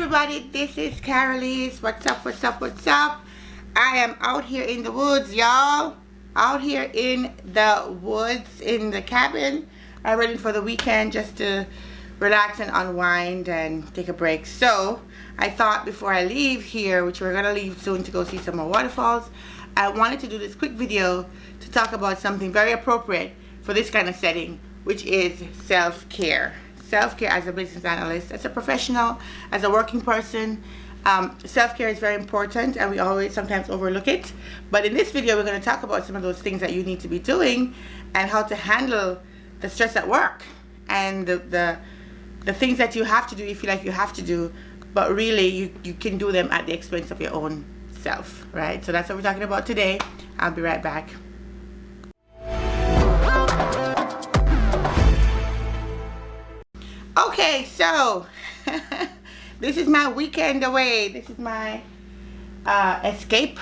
everybody, this is Carolise. What's up, what's up, what's up? I am out here in the woods, y'all. Out here in the woods, in the cabin. I'm ready for the weekend just to relax and unwind and take a break. So, I thought before I leave here, which we're to leave soon to go see some more waterfalls, I wanted to do this quick video to talk about something very appropriate for this kind of setting, which is self-care self-care as a business analyst, as a professional, as a working person. Um, self-care is very important and we always sometimes overlook it. But in this video, we're going to talk about some of those things that you need to be doing and how to handle the stress at work and the, the, the things that you have to do you feel like you have to do, but really you, you can do them at the expense of your own self, right? So that's what we're talking about today. I'll be right back. So this is my weekend away. This is my uh, escape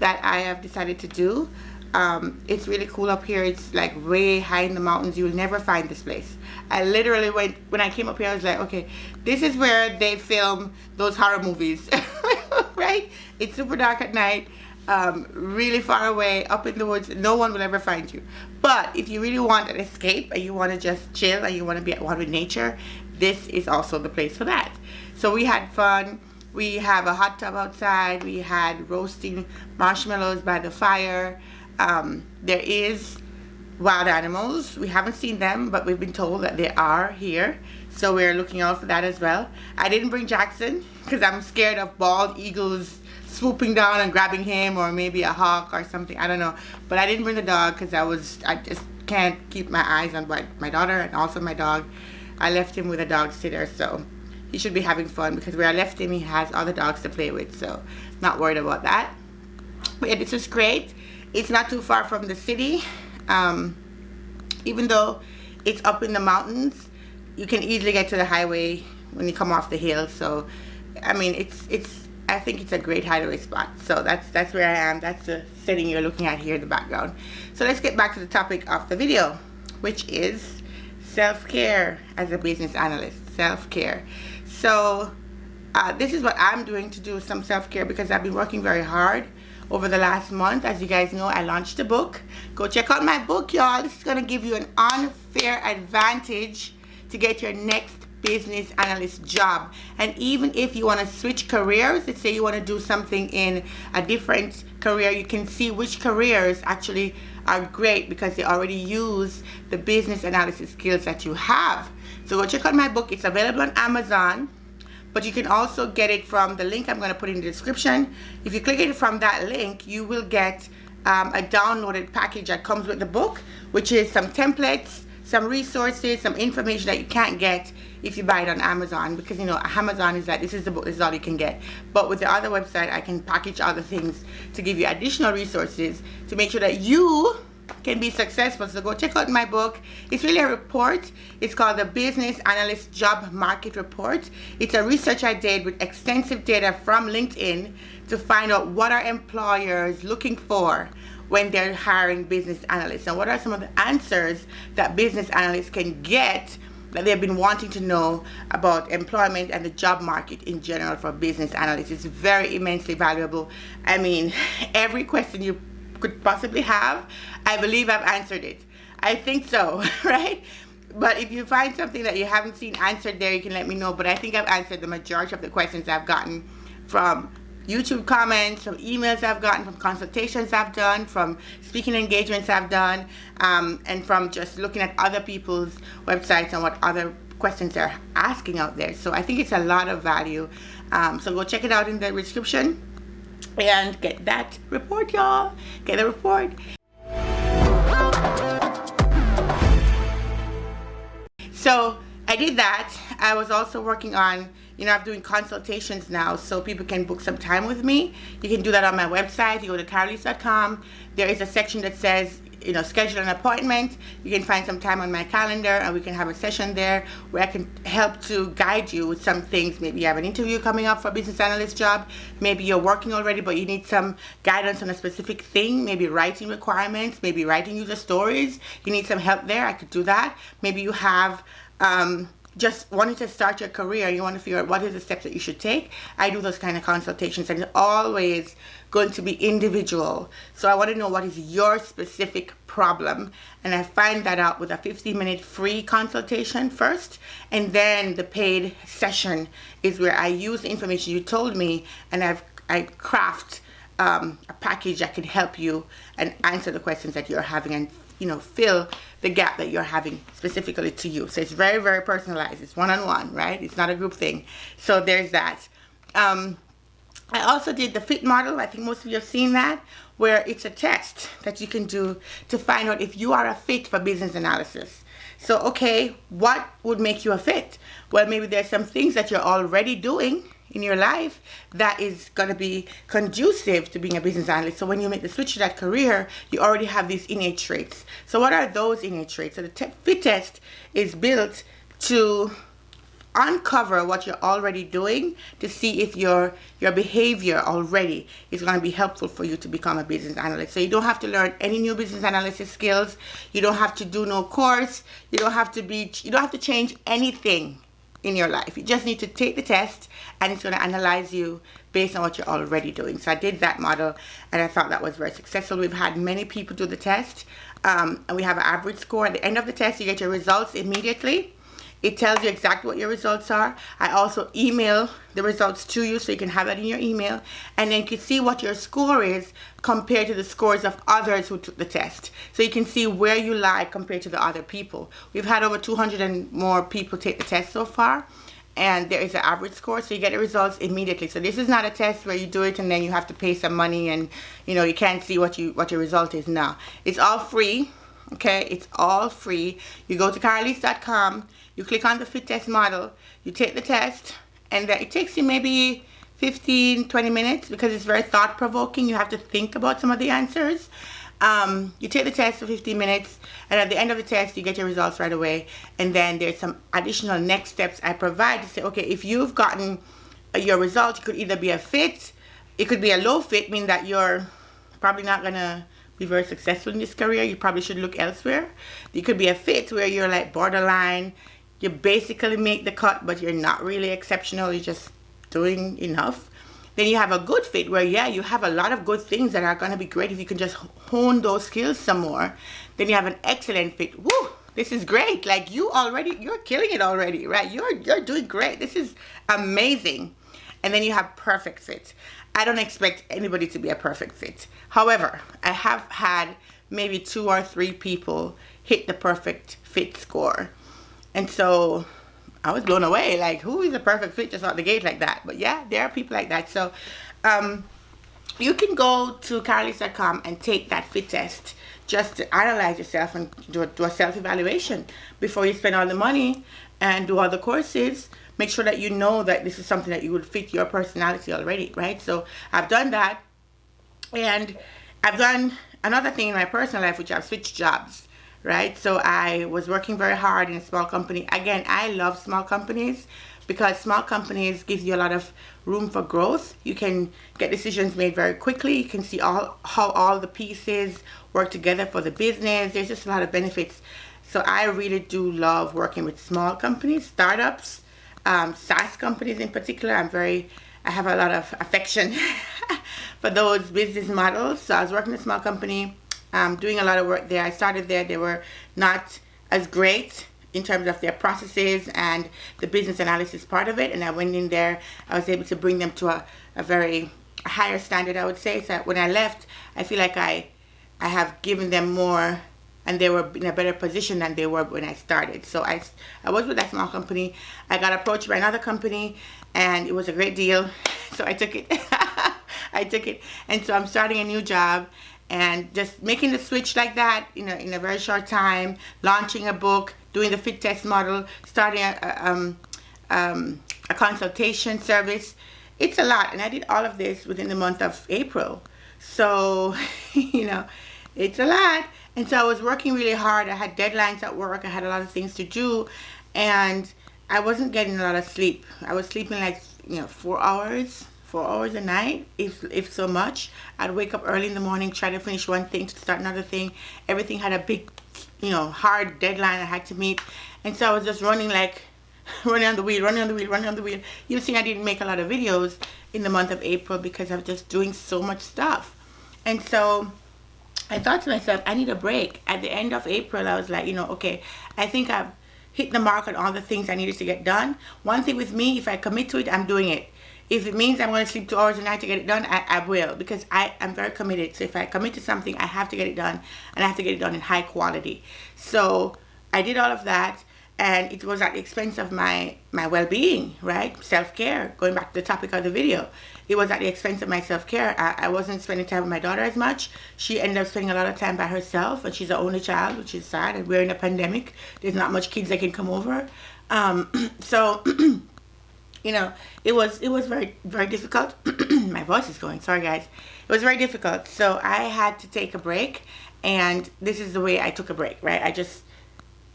that I have decided to do. Um, it's really cool up here. It's like way high in the mountains. You'll never find this place. I literally went, when I came up here, I was like, okay, this is where they film those horror movies, right? It's super dark at night um, really far away up in the woods no one will ever find you but if you really want an escape and you want to just chill and you want to be at one with nature this is also the place for that. So we had fun. We have a hot tub outside. We had roasting marshmallows by the fire. Um, there is wild animals. We haven't seen them but we've been told that they are here. So we're looking out for that as well. I didn't bring Jackson because I'm scared of bald eagles swooping down and grabbing him or maybe a hawk or something. I don't know. But I didn't bring the dog because I was I just can't keep my eyes on my, my daughter and also my dog I left him with a dog sitter so he should be having fun because where I left him he has other dogs to play with so not worried about that but yeah this is great it's not too far from the city um, even though it's up in the mountains you can easily get to the highway when you come off the hill so I mean it's it's I think it's a great hideaway spot. So that's that's where I am. That's the setting you're looking at here in the background. So let's get back to the topic of the video, which is self-care as a business analyst. Self-care. So uh, this is what I'm doing to do some self-care because I've been working very hard over the last month. As you guys know, I launched a book. Go check out my book, y'all. This is going to give you an unfair advantage to get your next business analyst job and even if you want to switch careers let's say you want to do something in a different career you can see which careers actually are great because they already use the business analysis skills that you have. So go check out my book. It's available on Amazon but you can also get it from the link I'm going to put in the description. If you click it from that link you will get um, a downloaded package that comes with the book which is some templates some resources, some information that you can't get if you buy it on Amazon because you know Amazon is like this is the book, this is all you can get. But with the other website, I can package other things to give you additional resources to make sure that you can be successful. So go check out my book. It's really a report. It's called the Business Analyst Job Market Report. It's a research I did with extensive data from LinkedIn to find out what are employers looking for when they're hiring business analysts and what are some of the answers that business analysts can get that they've been wanting to know about employment and the job market in general for business analysts. It's very immensely valuable. I mean, every question you could possibly have, I believe I've answered it. I think so, right? But if you find something that you haven't seen answered there, you can let me know. But I think I've answered the majority of the questions I've gotten from YouTube comments, from emails I've gotten, from consultations I've done, from speaking engagements I've done, um, and from just looking at other people's websites and what other questions they're asking out there. So I think it's a lot of value. Um, so go check it out in the description and get that report, y'all. Get the report. So I did that. I was also working on you know, I'm doing consultations now so people can book some time with me. You can do that on my website. You go to carolise.com. There is a section that says, you know, schedule an appointment. You can find some time on my calendar and we can have a session there where I can help to guide you with some things. Maybe you have an interview coming up for a business analyst job. Maybe you're working already but you need some guidance on a specific thing. Maybe writing requirements, maybe writing user stories. You need some help there. I could do that. Maybe you have um, just wanting to start your career, you want to figure out what is the steps that you should take, I do those kind of consultations and it's always going to be individual. So I want to know what is your specific problem and I find that out with a 15 minute free consultation first and then the paid session is where I use the information you told me and I've I craft um, a package that can help you and answer the questions that you're having and you know fill the gap that you're having specifically to you. So it's very very personalized. It's one-on-one -on -one, right? It's not a group thing. So there's that. Um, I also did the fit model. I think most of you have seen that where it's a test that you can do to find out if you are a fit for business analysis. So okay what would make you a fit? Well maybe there's some things that you're already doing in your life that is going to be conducive to being a business analyst. So when you make the switch to that career, you already have these innate traits. So what are those innate traits? So the fit test is built to uncover what you're already doing to see if your your behavior already is going to be helpful for you to become a business analyst so you don't have to learn any new business analysis skills you don't have to do no course you don't have to be you don't have to change anything in your life. You just need to take the test and it's going to analyze you based on what you're already doing. So I did that model and I thought that was very successful. We've had many people do the test um, and we have an average score. At the end of the test, you get your results immediately. It tells you exactly what your results are. I also email the results to you so you can have it in your email. And then you can see what your score is compared to the scores of others who took the test. So you can see where you lie compared to the other people. We've had over 200 and more people take the test so far and there is an average score so you get the results immediately so this is not a test where you do it and then you have to pay some money and you know you can't see what you what your result is now it's all free okay it's all free you go to carolise.com you click on the fit test model. You take the test and it takes you maybe 15 20 minutes because it's very thought-provoking. You have to think about some of the answers. Um, you take the test for 15 minutes and at the end of the test you get your results right away. And then there's some additional next steps I provide to say okay if you've gotten your result it could either be a fit. It could be a low fit meaning that you're probably not gonna be very successful in this career, you probably should look elsewhere. You could be a fit where you're like borderline, you basically make the cut, but you're not really exceptional, you're just doing enough. Then you have a good fit where, yeah, you have a lot of good things that are going to be great if you can just hone those skills some more. Then you have an excellent fit. Woo! This is great. Like you already, you're killing it already, right? You're, you're doing great. This is amazing. And then you have perfect fit. I don't expect anybody to be a perfect fit. However, I have had maybe two or three people hit the perfect fit score. And so I was blown away. Like, who is a perfect fit just out the gate like that? But yeah, there are people like that. So um, you can go to carolise.com and take that fit test just to analyze yourself and do a, do a self-evaluation before you spend all the money and do all the courses make sure that you know that this is something that you would fit your personality already, right? So I've done that. And I've done another thing in my personal life, which I've switched jobs, right? So I was working very hard in a small company. Again, I love small companies because small companies give you a lot of room for growth. You can get decisions made very quickly. You can see all how all the pieces work together for the business. There's just a lot of benefits. So I really do love working with small companies, startups, um, SaaS companies in particular. I'm very, I have a lot of affection for those business models. So I was working in a small company, um, doing a lot of work there. I started there. They were not as great in terms of their processes and the business analysis part of it. And I went in there, I was able to bring them to a, a very higher standard, I would say. So when I left, I feel like I, I have given them more and they were in a better position than they were when I started. So I, I was with that small company. I got approached by another company and it was a great deal. So I took it. I took it. And so I'm starting a new job and just making the switch like that you know in a very short time, launching a book, doing the fit test model, starting a, um, um, a consultation service. It's a lot. And I did all of this within the month of April. So, you know, it's a lot. And so I was working really hard. I had deadlines at work. I had a lot of things to do. And I wasn't getting a lot of sleep. I was sleeping like, you know, four hours, four hours a night, if, if so much. I'd wake up early in the morning, try to finish one thing to start another thing. Everything had a big, you know, hard deadline I had to meet. And so I was just running like running on the wheel, running on the wheel, running on the wheel. You've seen I didn't make a lot of videos in the month of April because i was just doing so much stuff. And so I thought to myself, I need a break. At the end of April, I was like, you know, okay, I think I've hit the mark on all the things I needed to get done. One thing with me, if I commit to it, I'm doing it. If it means I'm going to sleep two hours a night to get it done, I, I will because I am very committed. So if I commit to something, I have to get it done and I have to get it done in high quality. So I did all of that and it was at the expense of my my well-being right? Self-care going back to the topic of the video. It was at the expense of my self-care. I, I wasn't spending time with my daughter as much. She ended up spending a lot of time by herself and she's the only child which is sad and we're in a pandemic. There's not much kids that can come over. Um, so you know it was it was very very difficult. My voice is going sorry guys. It was very difficult. So I had to take a break and this is the way I took a break right? I just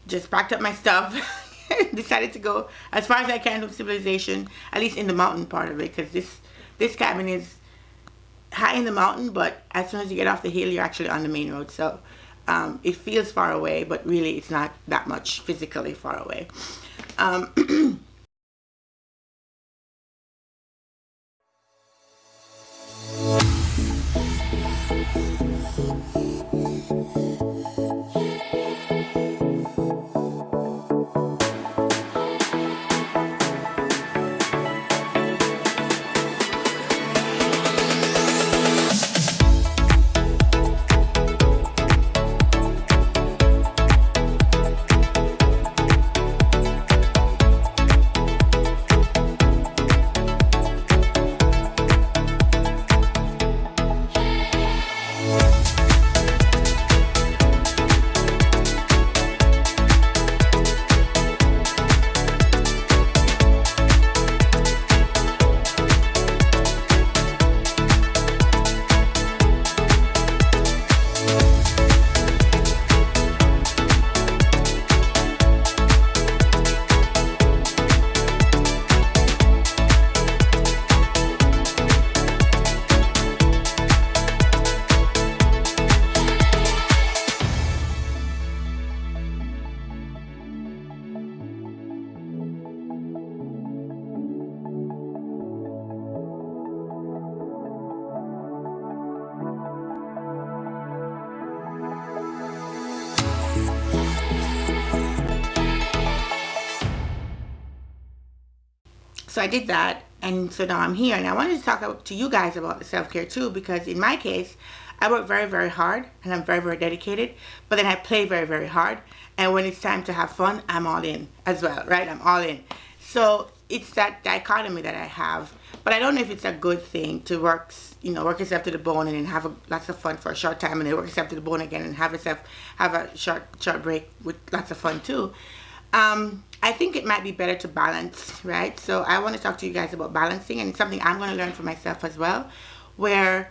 just packed up my stuff decided to go as far as I can with civilization at least in the mountain part of it because this this cabin is high in the mountain but as soon as you get off the hill you're actually on the main road. So um, it feels far away but really it's not that much physically far away. Um, so I did that and so now I'm here. And I wanted to talk to you guys about the self-care too because in my case I work very very hard and I'm very very dedicated but then I play very very hard. And when it's time to have fun I'm all in as well right? I'm all in. So it's that dichotomy that I have. But I don't know if it's a good thing to work you know work yourself to the bone and then have a, lots of fun for a short time and then work yourself to the bone again and have yourself have a short short break with lots of fun too um, I think it might be better to balance, right? So I want to talk to you guys about balancing and it's something I'm going to learn for myself as well, where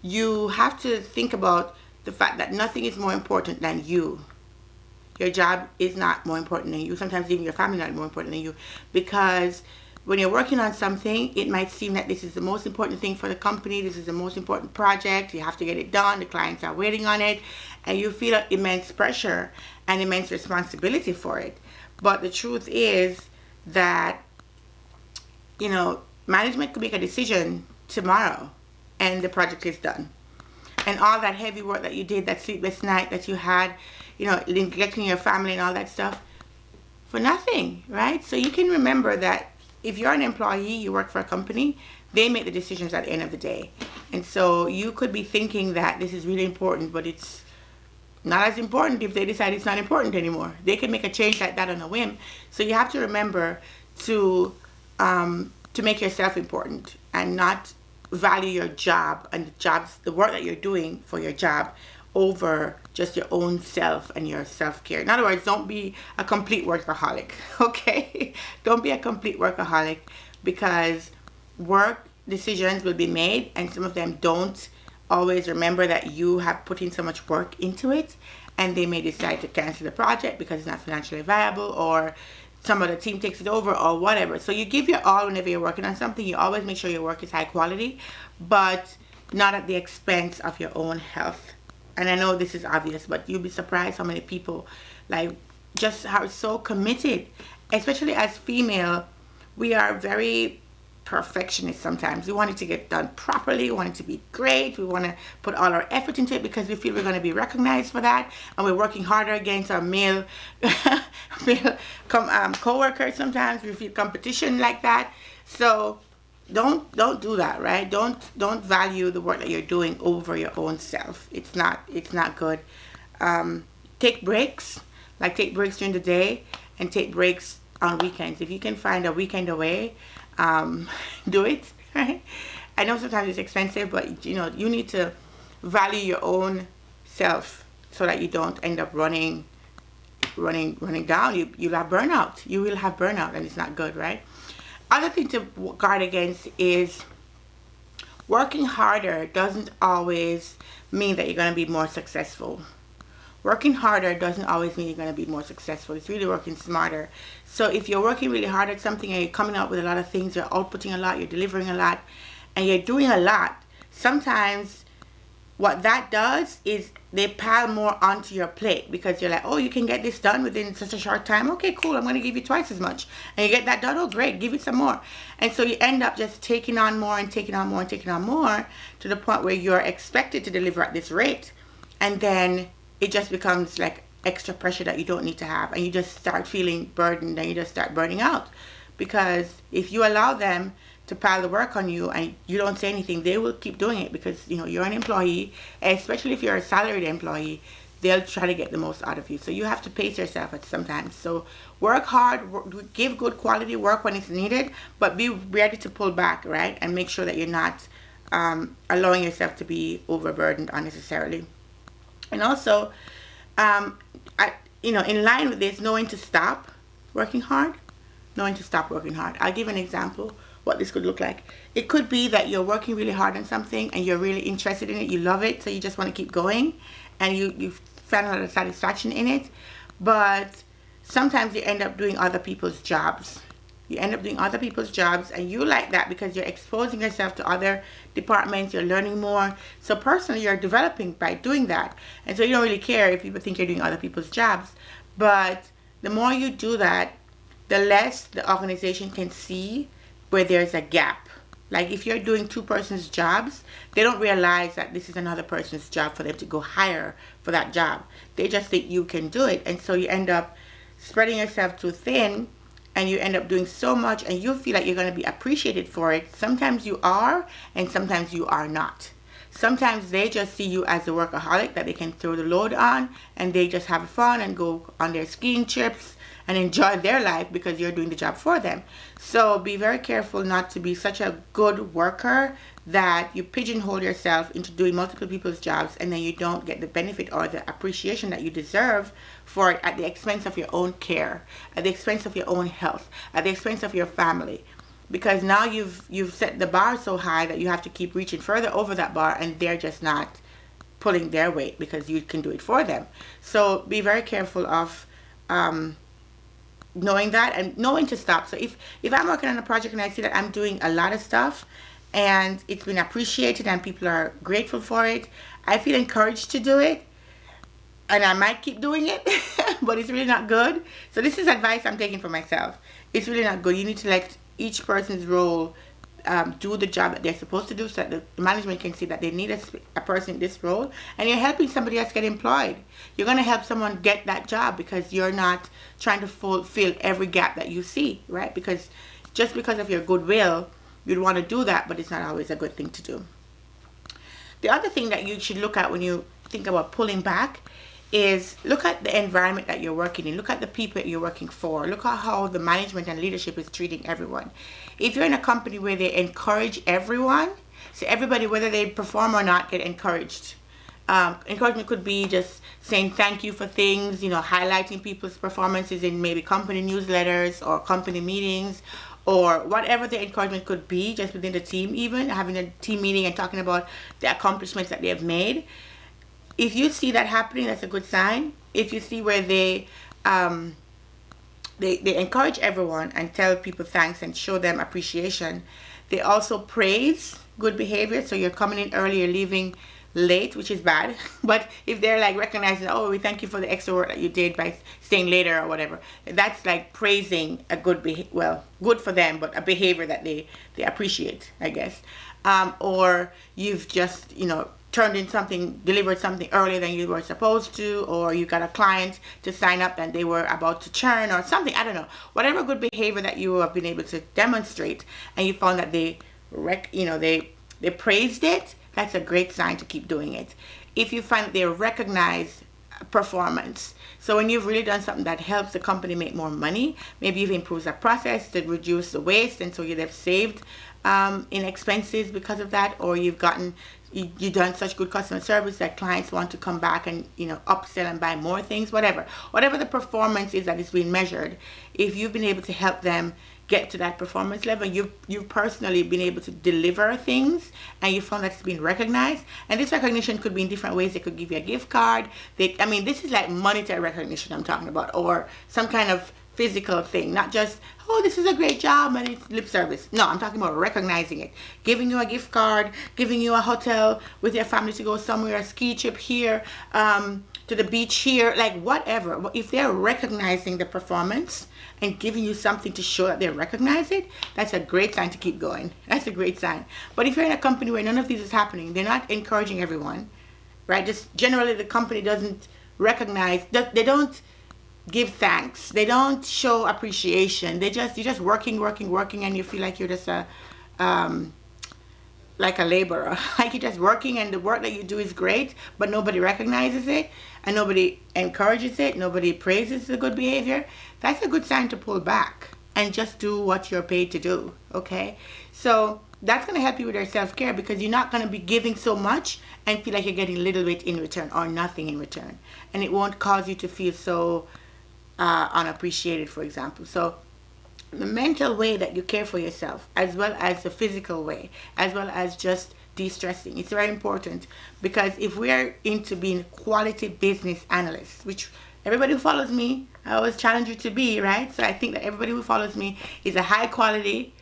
you have to think about the fact that nothing is more important than you. Your job is not more important than you. Sometimes even your family not more important than you because when you're working on something, it might seem that this is the most important thing for the company. This is the most important project. You have to get it done. The clients are waiting on it. And you feel immense pressure and immense responsibility for it. But the truth is that, you know, management could make a decision tomorrow and the project is done. And all that heavy work that you did, that sleepless night that you had, you know, neglecting your family and all that stuff, for nothing, right? So you can remember that if you're an employee, you work for a company, they make the decisions at the end of the day. And so you could be thinking that this is really important, but it's not as important if they decide it's not important anymore. They can make a change like that on a whim. So you have to remember to um, to make yourself important and not value your job and the jobs, the work that you're doing for your job over just your own self and your self-care. In other words, don't be a complete workaholic, okay? don't be a complete workaholic because work decisions will be made and some of them don't always remember that you have put in so much work into it and they may decide to cancel the project because it's not financially viable or some of the team takes it over or whatever. So you give your all whenever you're working on something. You always make sure your work is high quality, but not at the expense of your own health. And I know this is obvious, but you'll be surprised how many people like just are so committed especially as female, we are very perfectionist sometimes. We want it to get done properly. We want it to be great. We want to put all our effort into it because we feel we're going to be recognized for that. And we're working harder against our male, male com, um, co-workers sometimes. We feel competition like that. So don't don't do that, right? Don't don't value the work that you're doing over your own self. It's not it's not good. Um, take breaks, like take breaks during the day and take breaks on weekends. If you can find a weekend away, um, do it. Right? I know sometimes it's expensive, but you know you need to value your own self so that you don't end up running, running, running down. You you'll have burnout. You will have burnout, and it's not good, right? Other thing to guard against is working harder doesn't always mean that you're going to be more successful working harder doesn't always mean you're going to be more successful. It's really working smarter. So if you're working really hard at something and you're coming up with a lot of things, you're outputting a lot, you're delivering a lot, and you're doing a lot, sometimes what that does is they pile more onto your plate because you're like, oh, you can get this done within such a short time. Okay, cool. I'm going to give you twice as much. And you get that done. Oh, great. Give it some more. And so you end up just taking on more and taking on more and taking on more to the point where you're expected to deliver at this rate. And then it just becomes like extra pressure that you don't need to have and you just start feeling burdened and you just start burning out. Because if you allow them to pile the work on you and you don't say anything they will keep doing it because you know you're an employee especially if you're a salaried employee they'll try to get the most out of you. So you have to pace yourself at sometimes. So work hard work, give good quality work when it's needed but be ready to pull back right? And make sure that you're not um, allowing yourself to be overburdened unnecessarily and also um, I, you know in line with this knowing to stop working hard knowing to stop working hard. I'll give an example what this could look like. It could be that you're working really hard on something and you're really interested in it you love it so you just want to keep going and you you find a lot of satisfaction in it. But sometimes you end up doing other people's jobs you end up doing other people's jobs and you like that because you're exposing yourself to other departments you're learning more. So personally you're developing by doing that. And so you don't really care if people think you're doing other people's jobs. But the more you do that the less the organization can see where there's a gap. Like if you're doing two persons jobs they don't realize that this is another person's job for them to go hire for that job. They just think you can do it. And so you end up spreading yourself too thin and you end up doing so much and you feel like you're going to be appreciated for it. Sometimes you are and sometimes you are not. Sometimes they just see you as a workaholic that they can throw the load on and they just have fun and go on their skiing trips and enjoy their life because you're doing the job for them. So be very careful not to be such a good worker that you pigeonhole yourself into doing multiple people's jobs and then you don't get the benefit or the appreciation that you deserve for it at the expense of your own care, at the expense of your own health, at the expense of your family. Because now you've you've set the bar so high that you have to keep reaching further over that bar and they're just not pulling their weight because you can do it for them. So be very careful of um, knowing that and knowing to stop. So if, if I'm working on a project and I see that I'm doing a lot of stuff and it's been appreciated and people are grateful for it, I feel encouraged to do it and I might keep doing it, but it's really not good. So this is advice I'm taking for myself. It's really not good. You need to let each person's role um, do the job that they're supposed to do so that the management can see that they need a, a, person in this role and you're helping somebody else get employed. You're going to help someone get that job because you're not trying to fulfill every gap that you see, right? Because just because of your goodwill, you'd want to do that, but it's not always a good thing to do. The other thing that you should look at when you think about pulling back is look at the environment that you're working in. Look at the people you're working for. Look at how the management and leadership is treating everyone. If you're in a company where they encourage everyone, so everybody, whether they perform or not, get encouraged. Um, encouragement could be just saying thank you for things, you know, highlighting people's performances in maybe company newsletters or company meetings or whatever the encouragement could be just within the team even having a team meeting and talking about the accomplishments that they have made if you see that happening, that's a good sign. If you see where they um, they, they encourage everyone and tell people thanks and show them appreciation. They also praise good behavior. So you're coming in early, you're leaving late, which is bad. But if they're like recognizing, oh, we thank you for the extra work that you did by staying later or whatever, that's like praising a good, beha- well, good for them, but a behavior that they, they appreciate, I guess. Um, or you've just, you know, turned in something, delivered something earlier than you were supposed to, or you got a client to sign up and they were about to churn or something, I don't know. Whatever good behavior that you have been able to demonstrate and you found that they, rec- you know, they, they praised it, that's a great sign to keep doing it. If you find they recognize performance, so when you've really done something that helps the company make more money, maybe you've improved the process to reduce the waste and so you'd have saved um, in expenses because of that, or you've gotten you, you've done such good customer service that clients want to come back and you know upsell and buy more things whatever whatever the performance is that is being measured if you've been able to help them get to that performance level. You've, you've personally been able to deliver things and you found that it's been recognized. And this recognition could be in different ways. They could give you a gift card. They, I mean, this is like monetary recognition I'm talking about or some kind of physical thing, not just, oh, this is a great job and it's lip service. No, I'm talking about recognizing it. Giving you a gift card, giving you a hotel with your family to go somewhere, a ski trip here, um, to the beach here, like whatever. If they're recognizing the performance and giving you something to show that they recognize it, that's a great sign to keep going. That's a great sign. But if you're in a company where none of these is happening, they're not encouraging everyone, right? Just generally the company doesn't recognize, they don't give thanks. They don't show appreciation. They just, you're just working, working, working and you feel like you're just a, um, like a laborer. like you're just working and the work that you do is great, but nobody recognizes it and nobody encourages it. Nobody praises the good behavior. That's a good sign to pull back and just do what you're paid to do. Okay. So that's going to help you with your self-care because you're not going to be giving so much and feel like you're getting a little bit in return or nothing in return. And it won't cause you to feel so uh, unappreciated, for example. So the mental way that you care for yourself as well as the physical way as well as just de-stressing it's very important. Because if we are into being quality business analysts which everybody who follows me I always challenge you to be right? So I think that everybody who follows me is a high quality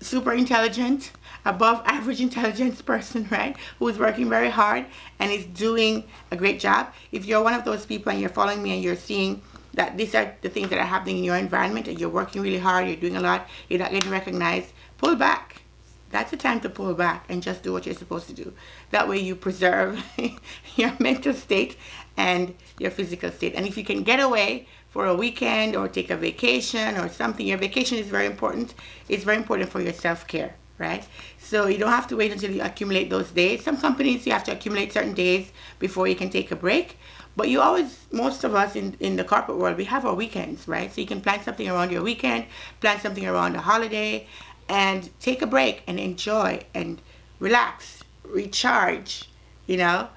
super intelligent above average intelligence person right? Who is working very hard and is doing a great job. If you're one of those people and you're following me and you're seeing that these are the things that are happening in your environment and you're working really hard, you're doing a lot, you're not getting recognized, pull back. That's the time to pull back and just do what you're supposed to do. That way you preserve your mental state and your physical state. And if you can get away for a weekend or take a vacation or something, your vacation is very important. It's very important for your self-care, right? So you don't have to wait until you accumulate those days. Some companies, you have to accumulate certain days before you can take a break. But you always, most of us in, in the corporate world, we have our weekends, right? So you can plan something around your weekend, plan something around a holiday, and take a break and enjoy and relax, recharge, you know,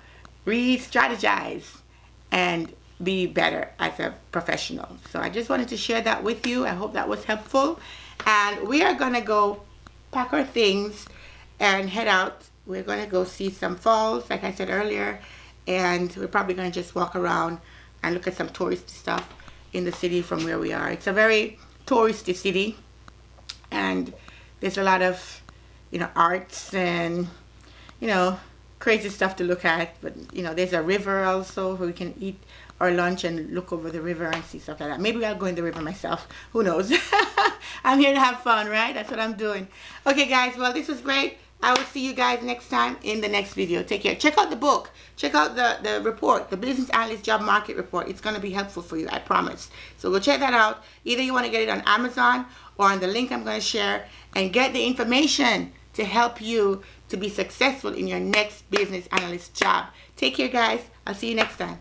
re-strategize, and be better as a professional. So I just wanted to share that with you. I hope that was helpful. And we are going to go pack our things and head out. We're going to go see some falls, like I said earlier and we're probably going to just walk around and look at some touristy stuff in the city from where we are. It's a very touristy city and there's a lot of you know arts and you know crazy stuff to look at but you know there's a river also where we can eat our lunch and look over the river and see stuff like that. Maybe I'll go in the river myself. Who knows? I'm here to have fun right? That's what I'm doing. Okay guys well this was great I will see you guys next time in the next video. Take care. Check out the book. Check out the, the report, the Business Analyst Job Market Report. It's going to be helpful for you, I promise. So go check that out. Either you want to get it on Amazon or on the link I'm going to share and get the information to help you to be successful in your next business analyst job. Take care, guys. I'll see you next time.